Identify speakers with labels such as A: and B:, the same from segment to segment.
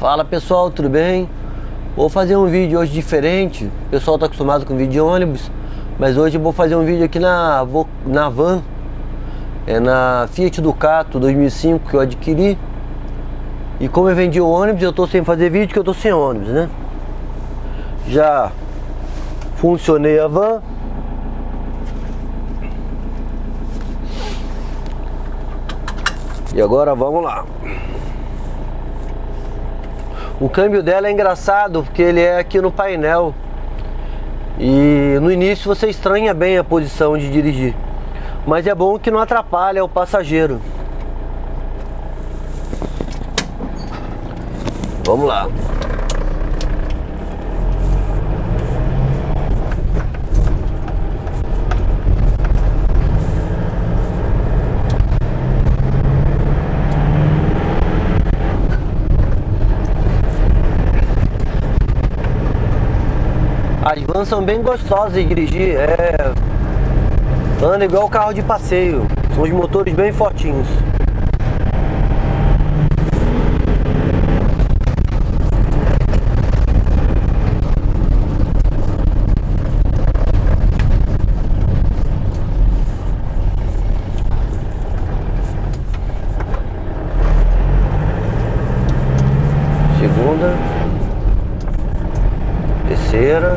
A: Fala pessoal, tudo bem? Vou fazer um vídeo hoje diferente. O pessoal está acostumado com vídeo de ônibus, mas hoje eu vou fazer um vídeo aqui na, na van. É na Fiat Ducato 2005 que eu adquiri. E como eu vendi o ônibus, eu estou sem fazer vídeo, que eu estou sem ônibus, né? Já funcionei a van. E agora vamos lá. O câmbio dela é engraçado porque ele é aqui no painel. E no início você estranha bem a posição de dirigir. Mas é bom que não atrapalha o passageiro. Vamos lá. As vans são bem gostosas de dirigir, é... Anda igual carro de passeio, são os motores bem fortinhos. Segunda terceira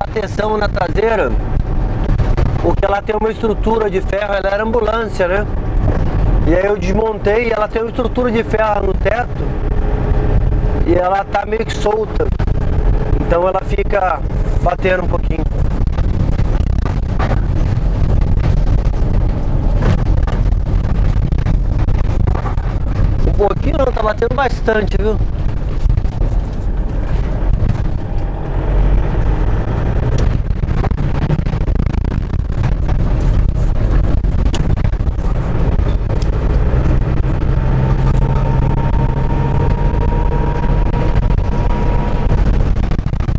A: bateção na traseira porque ela tem uma estrutura de ferro, ela era ambulância, né? E aí eu desmontei ela tem uma estrutura de ferro no teto e ela tá meio que solta. Então ela fica batendo um pouquinho. Um pouquinho não, tá batendo bastante, viu?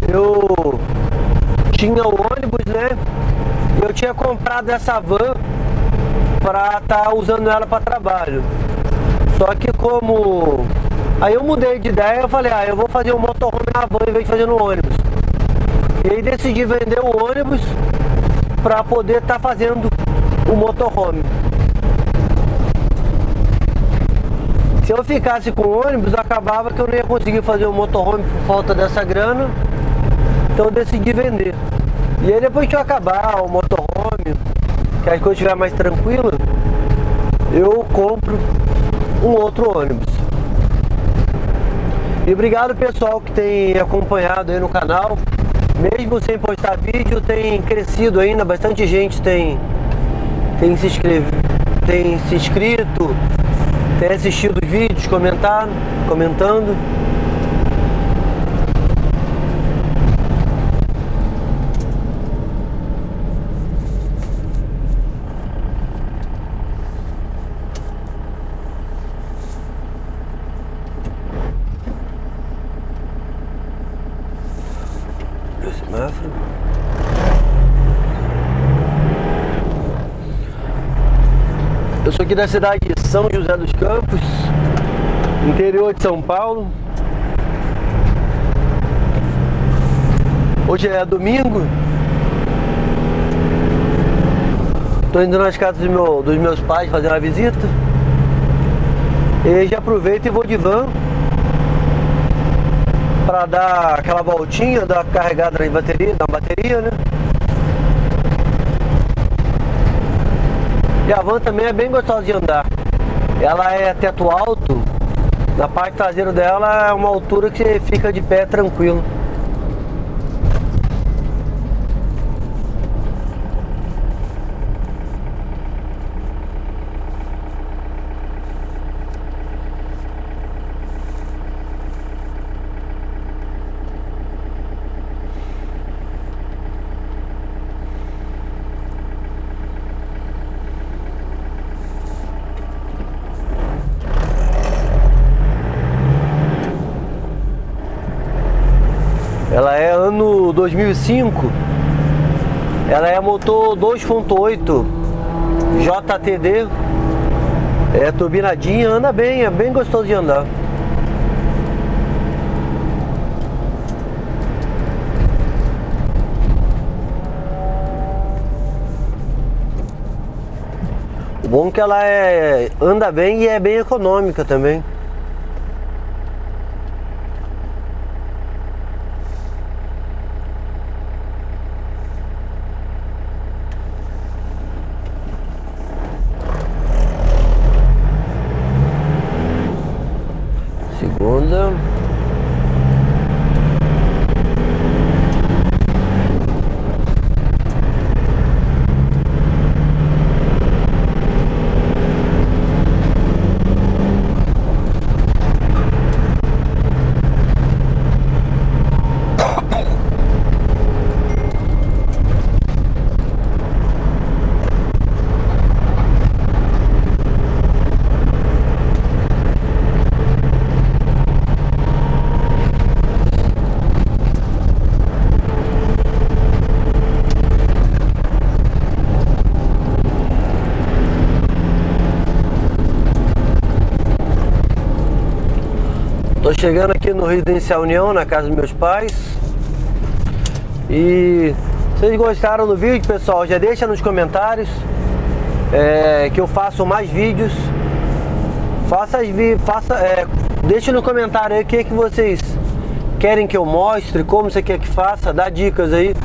A: eu tinha o ônibus, né? Eu tinha comprado essa van para estar tá usando ela para trabalho. Só que como aí eu mudei de ideia, eu falei, ah, eu vou fazer um motorhome na van em vez de fazer no ônibus. E aí decidi vender o ônibus para poder estar tá fazendo o motorhome. Se eu ficasse com o ônibus, acabava que eu não ia conseguir fazer o motorhome por falta dessa grana. Então eu decidi vender. E aí depois que eu acabar o motorhome, que as coisas estiver mais tranquila, eu compro um outro ônibus. E obrigado pessoal que tem acompanhado aí no canal. Mesmo sem postar vídeo, tem crescido ainda, bastante gente tem, tem, se, inscreve, tem se inscrito, tem assistido os vídeos, comentado, comentando. Eu sou aqui da cidade de São José dos Campos, interior de São Paulo. Hoje é domingo. Estou indo nas casas do meu, dos meus pais fazer uma visita. E já aproveito e vou de van para dar aquela voltinha, dar carregada na bateria, na bateria, né? E a van também é bem gostosa de andar. Ela é teto alto, na parte traseira dela é uma altura que você fica de pé tranquilo. Ela é ano 2005. Ela é motor 2.8 JTD. É turbinadinha, anda bem, é bem gostoso de andar. O bom é que ela é, anda bem e é bem econômica também. Segunda. Tô chegando aqui no Residencial União, na casa dos meus pais. E vocês gostaram do vídeo, pessoal? Já deixa nos comentários é, que eu faço mais vídeos. Faça, faça é, deixa no comentário aí o que, que vocês querem que eu mostre, como você quer que faça, dá dicas aí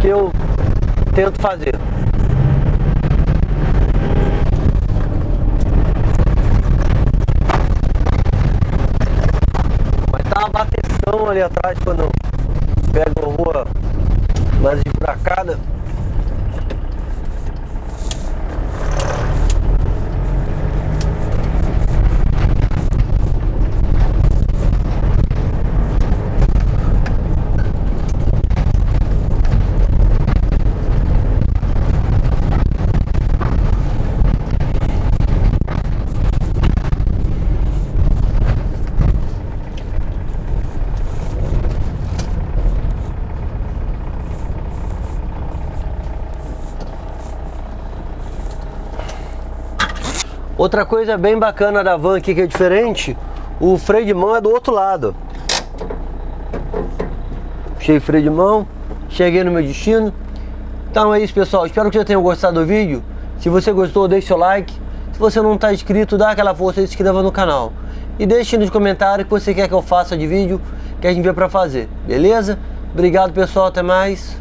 A: que eu tento fazer. Ali atrás quando pega uma rua mais esburacada. Outra coisa bem bacana da van aqui que é diferente, o freio de mão é do outro lado. Puxei freio de mão, cheguei no meu destino. Então é isso pessoal, espero que vocês tenham gostado do vídeo. Se você gostou, deixe seu like. Se você não está inscrito, dá aquela força e se inscreva no canal. E deixe nos comentários o que você quer que eu faça de vídeo que a gente vê para fazer, beleza? Obrigado pessoal, até mais.